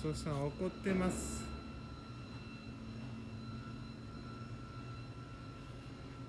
そうさん怒ってます。